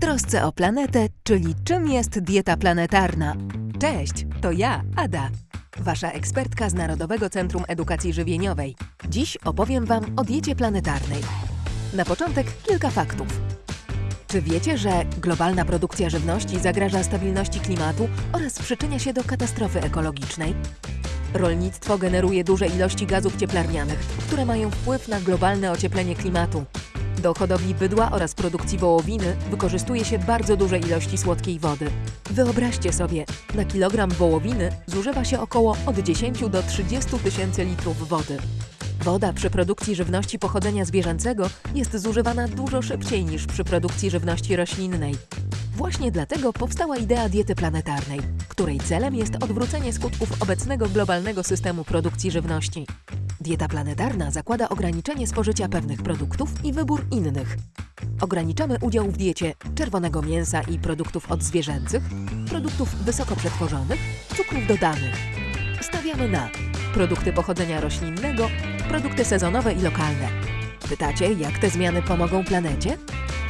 Trosce o planetę, czyli czym jest dieta planetarna. Cześć, to ja, Ada, wasza ekspertka z Narodowego Centrum Edukacji Żywieniowej. Dziś opowiem Wam o diecie planetarnej. Na początek kilka faktów. Czy wiecie, że globalna produkcja żywności zagraża stabilności klimatu oraz przyczynia się do katastrofy ekologicznej? Rolnictwo generuje duże ilości gazów cieplarnianych, które mają wpływ na globalne ocieplenie klimatu. Do hodowli bydła oraz produkcji wołowiny wykorzystuje się bardzo duże ilości słodkiej wody. Wyobraźcie sobie, na kilogram wołowiny zużywa się około od 10 do 30 tysięcy litrów wody. Woda przy produkcji żywności pochodzenia zwierzęcego jest zużywana dużo szybciej niż przy produkcji żywności roślinnej. Właśnie dlatego powstała idea diety planetarnej, której celem jest odwrócenie skutków obecnego globalnego systemu produkcji żywności. Dieta planetarna zakłada ograniczenie spożycia pewnych produktów i wybór innych. Ograniczamy udział w diecie czerwonego mięsa i produktów odzwierzęcych, produktów wysoko przetworzonych, cukrów dodanych. Stawiamy na produkty pochodzenia roślinnego, produkty sezonowe i lokalne. Pytacie, jak te zmiany pomogą planecie?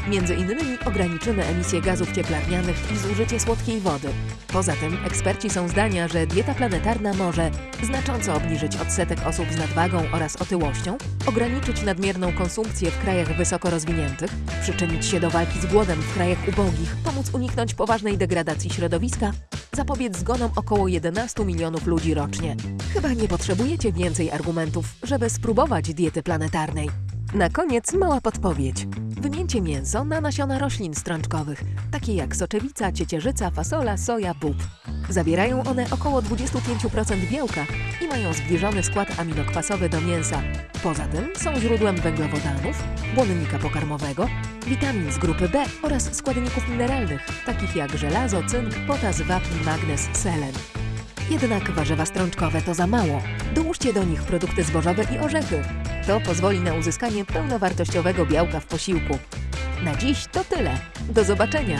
Między innymi ograniczymy emisję gazów cieplarnianych i zużycie słodkiej wody. Poza tym eksperci są zdania, że dieta planetarna może znacząco obniżyć odsetek osób z nadwagą oraz otyłością, ograniczyć nadmierną konsumpcję w krajach wysoko rozwiniętych, przyczynić się do walki z głodem w krajach ubogich, pomóc uniknąć poważnej degradacji środowiska, zapobiec zgonom około 11 milionów ludzi rocznie. Chyba nie potrzebujecie więcej argumentów, żeby spróbować diety planetarnej. Na koniec mała podpowiedź. Wymieńcie mięso na nasiona roślin strączkowych, takie jak soczewica, ciecierzyca, fasola, soja, bób. Zawierają one około 25% białka i mają zbliżony skład aminokwasowy do mięsa. Poza tym są źródłem węglowodanów, błonnika pokarmowego, witamin z grupy B oraz składników mineralnych, takich jak żelazo, cynk, potas, wapń, magnez, selen. Jednak warzywa strączkowe to za mało. Dołóżcie do nich produkty zbożowe i orzechy. To pozwoli na uzyskanie pełnowartościowego białka w posiłku. Na dziś to tyle. Do zobaczenia!